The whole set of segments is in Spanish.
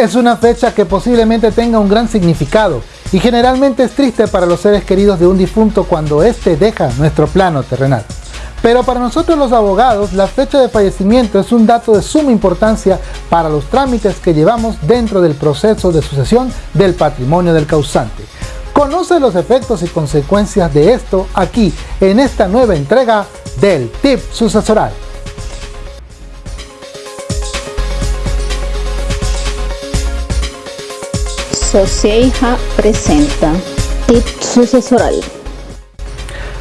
Es una fecha que posiblemente tenga un gran significado y generalmente es triste para los seres queridos de un difunto cuando éste deja nuestro plano terrenal. Pero para nosotros los abogados, la fecha de fallecimiento es un dato de suma importancia para los trámites que llevamos dentro del proceso de sucesión del patrimonio del causante. Conoce los efectos y consecuencias de esto aquí en esta nueva entrega del TIP sucesoral. Socieja presenta Tip Sucesoral.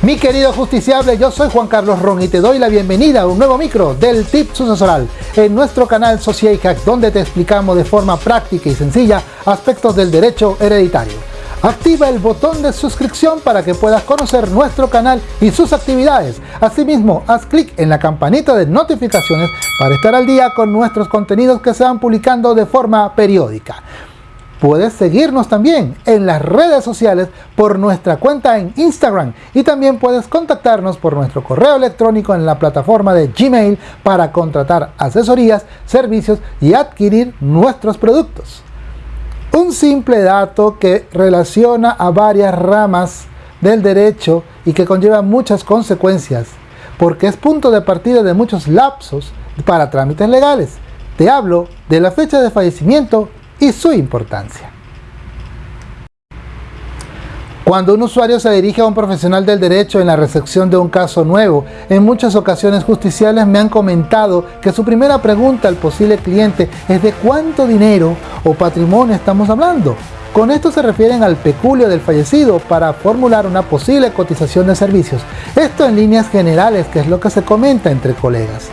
Mi querido justiciable, yo soy Juan Carlos Ron y te doy la bienvenida a un nuevo micro del Tip Sucesoral en nuestro canal Sociehack donde te explicamos de forma práctica y sencilla aspectos del derecho hereditario. Activa el botón de suscripción para que puedas conocer nuestro canal y sus actividades. Asimismo, haz clic en la campanita de notificaciones para estar al día con nuestros contenidos que se van publicando de forma periódica. Puedes seguirnos también en las redes sociales por nuestra cuenta en Instagram y también puedes contactarnos por nuestro correo electrónico en la plataforma de Gmail para contratar asesorías, servicios y adquirir nuestros productos. Un simple dato que relaciona a varias ramas del derecho y que conlleva muchas consecuencias porque es punto de partida de muchos lapsos para trámites legales. Te hablo de la fecha de fallecimiento y su importancia. Cuando un usuario se dirige a un profesional del derecho en la recepción de un caso nuevo, en muchas ocasiones justiciales me han comentado que su primera pregunta al posible cliente es de cuánto dinero o patrimonio estamos hablando. Con esto se refieren al peculio del fallecido para formular una posible cotización de servicios. Esto en líneas generales, que es lo que se comenta entre colegas.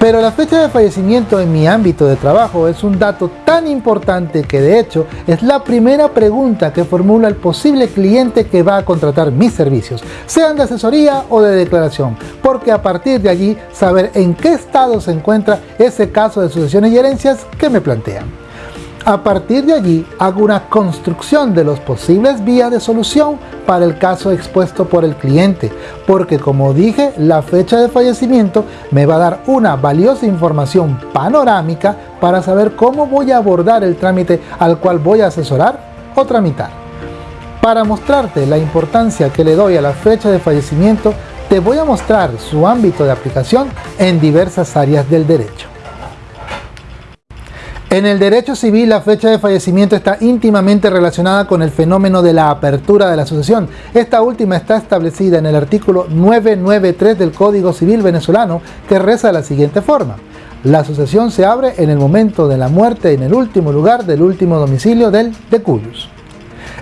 Pero la fecha de fallecimiento en mi ámbito de trabajo es un dato tan importante que de hecho es la primera pregunta que formula el posible cliente que va a contratar mis servicios, sean de asesoría o de declaración, porque a partir de allí saber en qué estado se encuentra ese caso de sucesiones y herencias que me plantean. A partir de allí hago una construcción de los posibles vías de solución para el caso expuesto por el cliente, porque como dije, la fecha de fallecimiento me va a dar una valiosa información panorámica para saber cómo voy a abordar el trámite al cual voy a asesorar o tramitar. Para mostrarte la importancia que le doy a la fecha de fallecimiento, te voy a mostrar su ámbito de aplicación en diversas áreas del derecho. En el derecho civil la fecha de fallecimiento está íntimamente relacionada con el fenómeno de la apertura de la sucesión. Esta última está establecida en el artículo 993 del Código Civil venezolano que reza de la siguiente forma. La sucesión se abre en el momento de la muerte en el último lugar del último domicilio del decuyus.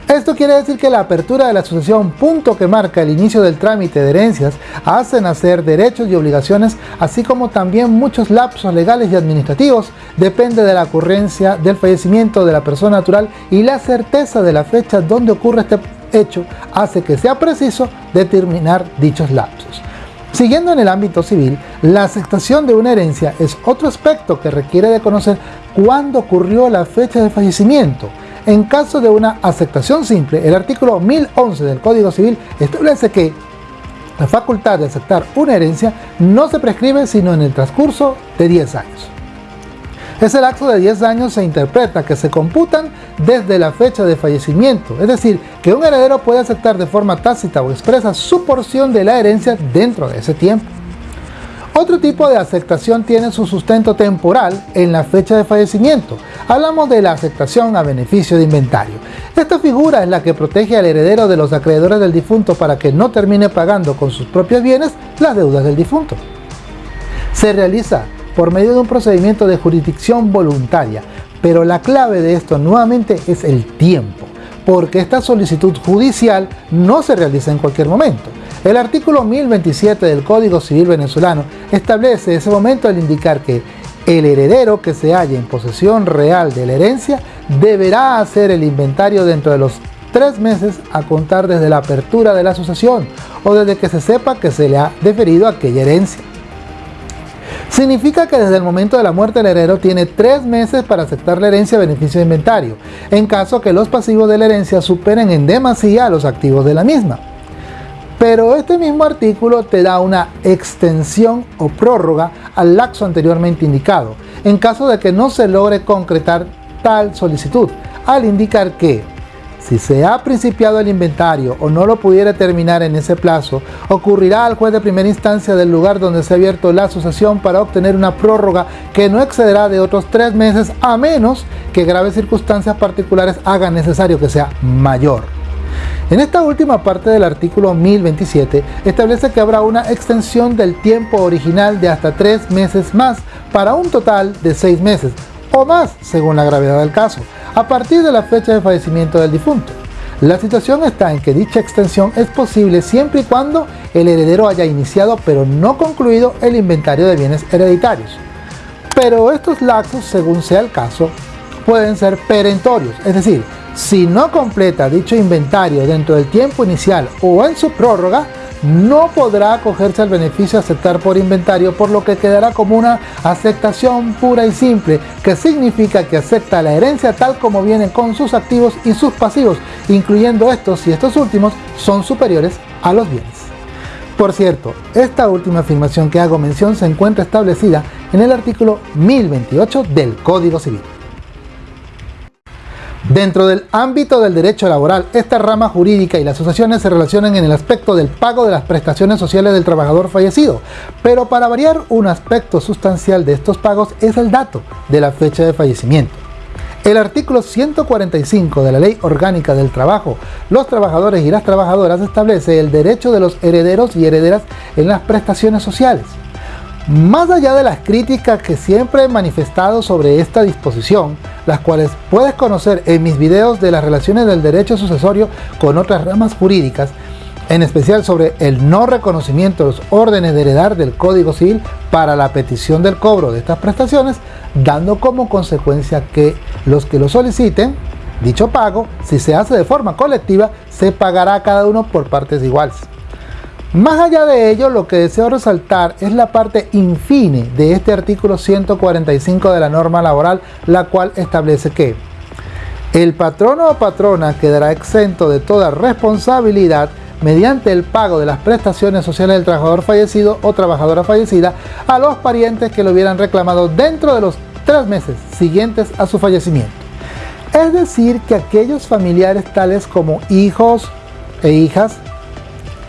Esto quiere decir que la apertura de la sucesión, punto que marca el inicio del trámite de herencias, hace nacer derechos y obligaciones, así como también muchos lapsos legales y administrativos, depende de la ocurrencia del fallecimiento de la persona natural y la certeza de la fecha donde ocurre este hecho hace que sea preciso determinar dichos lapsos. Siguiendo en el ámbito civil, la aceptación de una herencia es otro aspecto que requiere de conocer cuándo ocurrió la fecha de fallecimiento, en caso de una aceptación simple, el artículo 1011 del Código Civil establece que la facultad de aceptar una herencia no se prescribe sino en el transcurso de 10 años. Ese lapso de 10 años se interpreta que se computan desde la fecha de fallecimiento, es decir, que un heredero puede aceptar de forma tácita o expresa su porción de la herencia dentro de ese tiempo. Otro tipo de aceptación tiene su sustento temporal en la fecha de fallecimiento. Hablamos de la aceptación a beneficio de inventario. Esta figura es la que protege al heredero de los acreedores del difunto para que no termine pagando con sus propios bienes las deudas del difunto. Se realiza por medio de un procedimiento de jurisdicción voluntaria, pero la clave de esto nuevamente es el tiempo, porque esta solicitud judicial no se realiza en cualquier momento. El artículo 1027 del Código Civil venezolano establece ese momento al indicar que el heredero que se halla en posesión real de la herencia deberá hacer el inventario dentro de los tres meses a contar desde la apertura de la sucesión o desde que se sepa que se le ha deferido aquella herencia. Significa que desde el momento de la muerte del heredero tiene tres meses para aceptar la herencia a beneficio de inventario, en caso que los pasivos de la herencia superen en demasía a los activos de la misma. Pero este mismo artículo te da una extensión o prórroga al laxo anteriormente indicado, en caso de que no se logre concretar tal solicitud, al indicar que si se ha principiado el inventario o no lo pudiera terminar en ese plazo, ocurrirá al juez de primera instancia del lugar donde se ha abierto la asociación para obtener una prórroga que no excederá de otros tres meses a menos que graves circunstancias particulares hagan necesario que sea mayor. En esta última parte del artículo 1027 establece que habrá una extensión del tiempo original de hasta tres meses más para un total de seis meses o más según la gravedad del caso a partir de la fecha de fallecimiento del difunto. La situación está en que dicha extensión es posible siempre y cuando el heredero haya iniciado pero no concluido el inventario de bienes hereditarios. Pero estos lapsos, según sea el caso, pueden ser perentorios, es decir, si no completa dicho inventario dentro del tiempo inicial o en su prórroga, no podrá acogerse al beneficio aceptar por inventario, por lo que quedará como una aceptación pura y simple, que significa que acepta la herencia tal como viene con sus activos y sus pasivos, incluyendo estos si estos últimos son superiores a los bienes. Por cierto, esta última afirmación que hago mención se encuentra establecida en el artículo 1028 del Código Civil. Dentro del ámbito del derecho laboral, esta rama jurídica y las asociaciones se relacionan en el aspecto del pago de las prestaciones sociales del trabajador fallecido, pero para variar un aspecto sustancial de estos pagos es el dato de la fecha de fallecimiento. El artículo 145 de la Ley Orgánica del Trabajo, los trabajadores y las trabajadoras establece el derecho de los herederos y herederas en las prestaciones sociales. Más allá de las críticas que siempre he manifestado sobre esta disposición, las cuales puedes conocer en mis videos de las relaciones del derecho sucesorio con otras ramas jurídicas, en especial sobre el no reconocimiento de los órdenes de heredar del Código Civil para la petición del cobro de estas prestaciones, dando como consecuencia que los que lo soliciten, dicho pago, si se hace de forma colectiva, se pagará a cada uno por partes iguales. Más allá de ello, lo que deseo resaltar es la parte infine de este artículo 145 de la norma laboral, la cual establece que el patrono o patrona quedará exento de toda responsabilidad mediante el pago de las prestaciones sociales del trabajador fallecido o trabajadora fallecida a los parientes que lo hubieran reclamado dentro de los tres meses siguientes a su fallecimiento. Es decir, que aquellos familiares tales como hijos e hijas,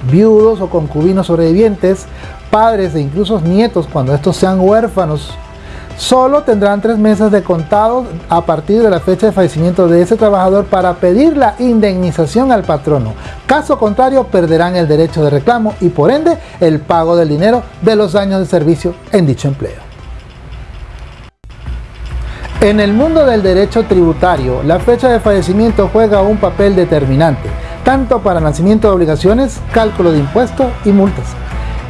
viudos o concubinos sobrevivientes, padres e incluso nietos cuando estos sean huérfanos, solo tendrán tres meses de contado a partir de la fecha de fallecimiento de ese trabajador para pedir la indemnización al patrono. Caso contrario, perderán el derecho de reclamo y por ende el pago del dinero de los años de servicio en dicho empleo. En el mundo del derecho tributario, la fecha de fallecimiento juega un papel determinante tanto para nacimiento de obligaciones, cálculo de impuestos y multas.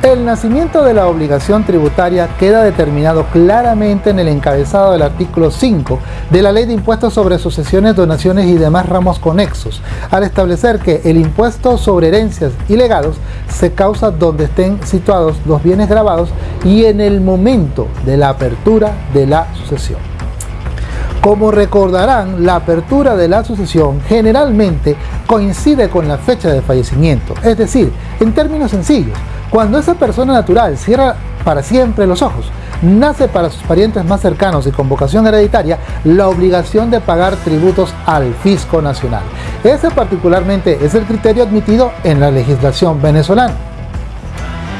El nacimiento de la obligación tributaria queda determinado claramente en el encabezado del artículo 5 de la Ley de Impuestos sobre Sucesiones, Donaciones y demás ramos conexos, al establecer que el impuesto sobre herencias y legados se causa donde estén situados los bienes grabados y en el momento de la apertura de la sucesión. Como recordarán, la apertura de la sucesión generalmente coincide con la fecha de fallecimiento, es decir, en términos sencillos, cuando esa persona natural cierra para siempre los ojos, nace para sus parientes más cercanos y con vocación hereditaria la obligación de pagar tributos al fisco nacional. Ese particularmente es el criterio admitido en la legislación venezolana.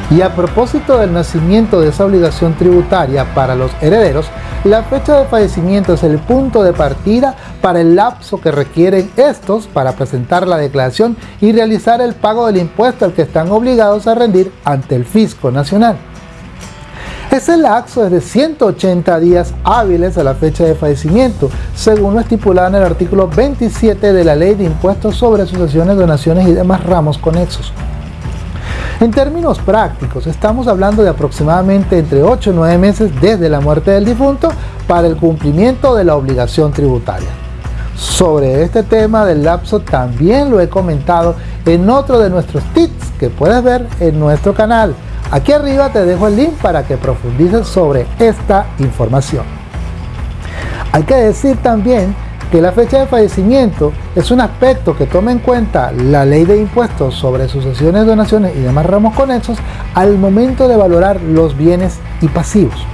Y a propósito del nacimiento de esa obligación tributaria para los herederos, la fecha de fallecimiento es el punto de partida para el lapso que requieren estos para presentar la declaración y realizar el pago del impuesto al que están obligados a rendir ante el Fisco Nacional. Ese lapso es de 180 días hábiles a la fecha de fallecimiento, según lo estipulado en el artículo 27 de la Ley de Impuestos sobre Sucesiones, Donaciones y demás ramos conexos. En términos prácticos, estamos hablando de aproximadamente entre 8 y 9 meses desde la muerte del difunto para el cumplimiento de la obligación tributaria. Sobre este tema del lapso también lo he comentado en otro de nuestros tips que puedes ver en nuestro canal. Aquí arriba te dejo el link para que profundices sobre esta información. Hay que decir también que la fecha de fallecimiento es un aspecto que toma en cuenta la ley de impuestos sobre sucesiones, donaciones y demás ramos conexos al momento de valorar los bienes y pasivos.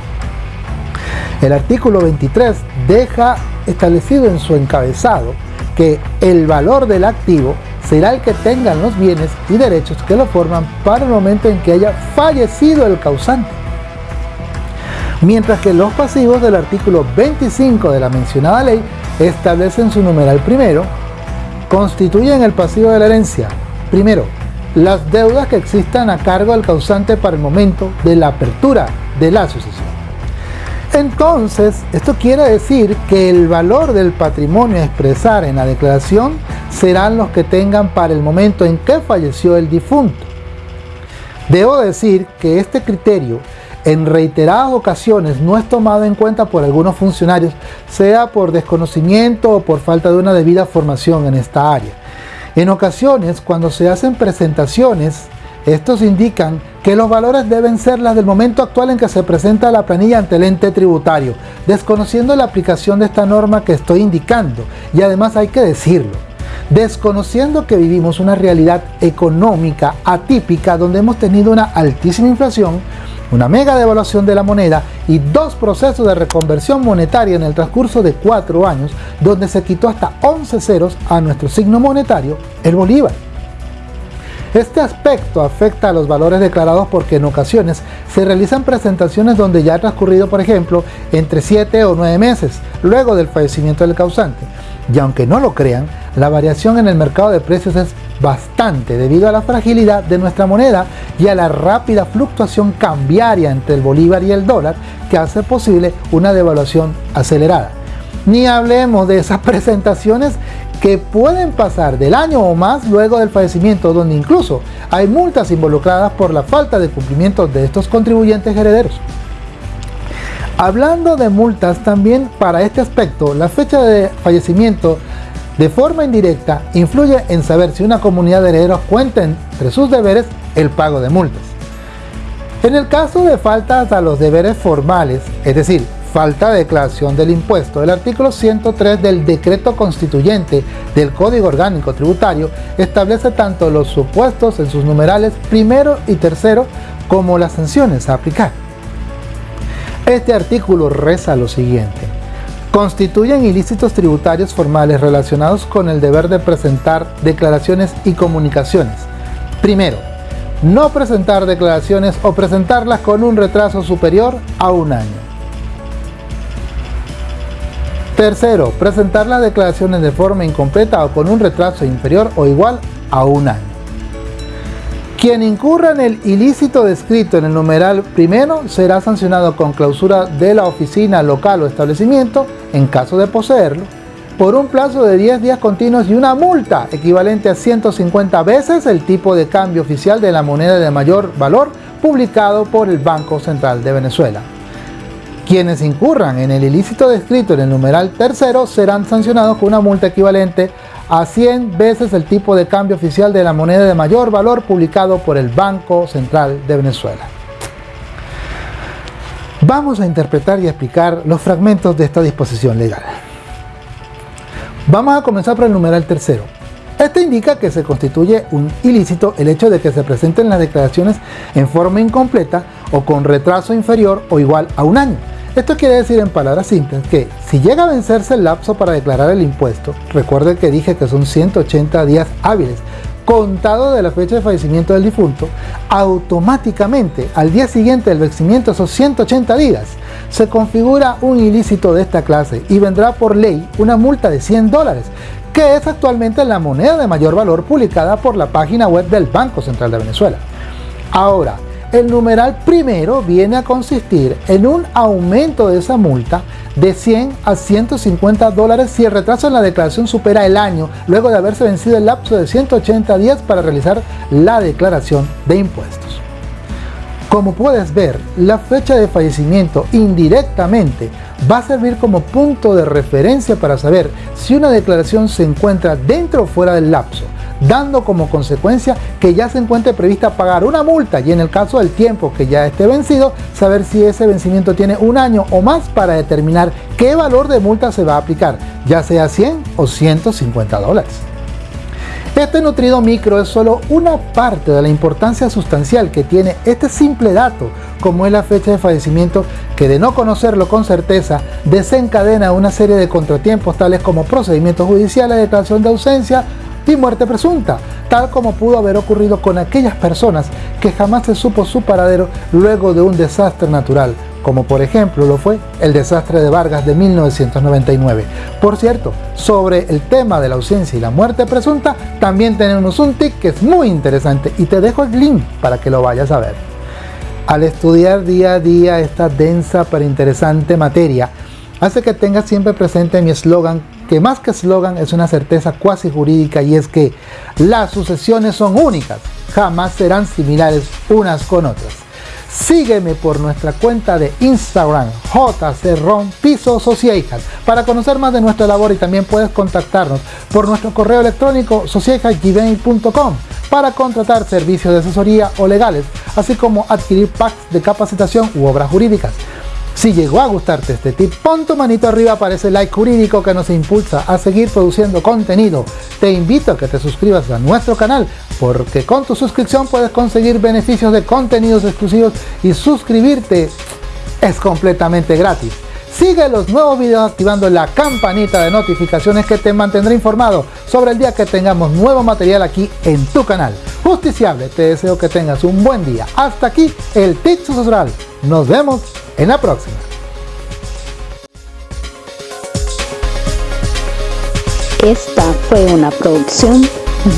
El artículo 23 deja establecido en su encabezado que el valor del activo será el que tengan los bienes y derechos que lo forman para el momento en que haya fallecido el causante. Mientras que los pasivos del artículo 25 de la mencionada ley establecen su numeral primero, constituyen el pasivo de la herencia. Primero, las deudas que existan a cargo del causante para el momento de la apertura de la sucesión. Entonces, esto quiere decir que el valor del patrimonio a expresar en la declaración serán los que tengan para el momento en que falleció el difunto. Debo decir que este criterio en reiteradas ocasiones no es tomado en cuenta por algunos funcionarios, sea por desconocimiento o por falta de una debida formación en esta área. En ocasiones, cuando se hacen presentaciones, estos indican que los valores deben ser las del momento actual en que se presenta la planilla ante el ente tributario, desconociendo la aplicación de esta norma que estoy indicando, y además hay que decirlo, desconociendo que vivimos una realidad económica atípica donde hemos tenido una altísima inflación, una mega devaluación de la moneda y dos procesos de reconversión monetaria en el transcurso de cuatro años, donde se quitó hasta 11 ceros a nuestro signo monetario, el bolívar. Este aspecto afecta a los valores declarados porque en ocasiones se realizan presentaciones donde ya ha transcurrido, por ejemplo, entre 7 o 9 meses luego del fallecimiento del causante. Y aunque no lo crean, la variación en el mercado de precios es bastante debido a la fragilidad de nuestra moneda y a la rápida fluctuación cambiaria entre el bolívar y el dólar que hace posible una devaluación acelerada. Ni hablemos de esas presentaciones que pueden pasar del año o más luego del fallecimiento, donde incluso hay multas involucradas por la falta de cumplimiento de estos contribuyentes herederos. Hablando de multas, también para este aspecto, la fecha de fallecimiento de forma indirecta influye en saber si una comunidad de herederos cuenta entre sus deberes el pago de multas. En el caso de faltas a los deberes formales, es decir, falta de declaración del impuesto. El artículo 103 del decreto constituyente del Código Orgánico Tributario establece tanto los supuestos en sus numerales primero y tercero como las sanciones a aplicar. Este artículo reza lo siguiente. Constituyen ilícitos tributarios formales relacionados con el deber de presentar declaraciones y comunicaciones. Primero, no presentar declaraciones o presentarlas con un retraso superior a un año. Tercero, presentar las declaraciones de forma incompleta o con un retraso inferior o igual a un año. Quien incurra en el ilícito descrito en el numeral primero será sancionado con clausura de la oficina local o establecimiento, en caso de poseerlo, por un plazo de 10 días continuos y una multa equivalente a 150 veces el tipo de cambio oficial de la moneda de mayor valor publicado por el Banco Central de Venezuela. Quienes incurran en el ilícito descrito en el numeral tercero serán sancionados con una multa equivalente a 100 veces el tipo de cambio oficial de la moneda de mayor valor publicado por el Banco Central de Venezuela. Vamos a interpretar y explicar los fragmentos de esta disposición legal. Vamos a comenzar por el numeral tercero. Este indica que se constituye un ilícito el hecho de que se presenten las declaraciones en forma incompleta o con retraso inferior o igual a un año esto quiere decir en palabras simples que si llega a vencerse el lapso para declarar el impuesto, recuerde que dije que son 180 días hábiles, contado de la fecha de fallecimiento del difunto, automáticamente al día siguiente del vencimiento esos 180 días, se configura un ilícito de esta clase y vendrá por ley una multa de 100 dólares, que es actualmente la moneda de mayor valor publicada por la página web del Banco Central de Venezuela. Ahora, el numeral primero viene a consistir en un aumento de esa multa de 100 a 150 dólares si el retraso en la declaración supera el año luego de haberse vencido el lapso de 180 días para realizar la declaración de impuestos. Como puedes ver, la fecha de fallecimiento indirectamente va a servir como punto de referencia para saber si una declaración se encuentra dentro o fuera del lapso dando como consecuencia que ya se encuentre prevista pagar una multa y en el caso del tiempo que ya esté vencido, saber si ese vencimiento tiene un año o más para determinar qué valor de multa se va a aplicar, ya sea 100 o 150 dólares. Este nutrido micro es solo una parte de la importancia sustancial que tiene este simple dato, como es la fecha de fallecimiento, que de no conocerlo con certeza desencadena una serie de contratiempos tales como procedimientos judiciales, declaración de ausencia y muerte presunta, tal como pudo haber ocurrido con aquellas personas que jamás se supo su paradero luego de un desastre natural, como por ejemplo lo fue el desastre de Vargas de 1999. Por cierto, sobre el tema de la ausencia y la muerte presunta, también tenemos un tic que es muy interesante y te dejo el link para que lo vayas a ver. Al estudiar día a día esta densa pero interesante materia, hace que tengas siempre presente mi eslogan, que más que eslogan es una certeza cuasi jurídica y es que las sucesiones son únicas, jamás serán similares unas con otras. Sígueme por nuestra cuenta de Instagram JCRON Piso para conocer más de nuestra labor y también puedes contactarnos por nuestro correo electrónico socialhackgmail.com para contratar servicios de asesoría o legales, así como adquirir packs de capacitación u obras jurídicas. Si llegó a gustarte este tip, pon tu manito arriba para ese like jurídico que nos impulsa a seguir produciendo contenido. Te invito a que te suscribas a nuestro canal, porque con tu suscripción puedes conseguir beneficios de contenidos exclusivos y suscribirte es completamente gratis. Sigue los nuevos videos activando la campanita de notificaciones que te mantendrá informado sobre el día que tengamos nuevo material aquí en tu canal. Justiciable, te deseo que tengas un buen día. Hasta aquí el Tip Sucesoral. Nos vemos en la próxima. Esta fue una producción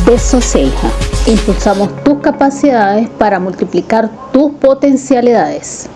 de Soceja. Impulsamos tus capacidades para multiplicar tus potencialidades.